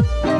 you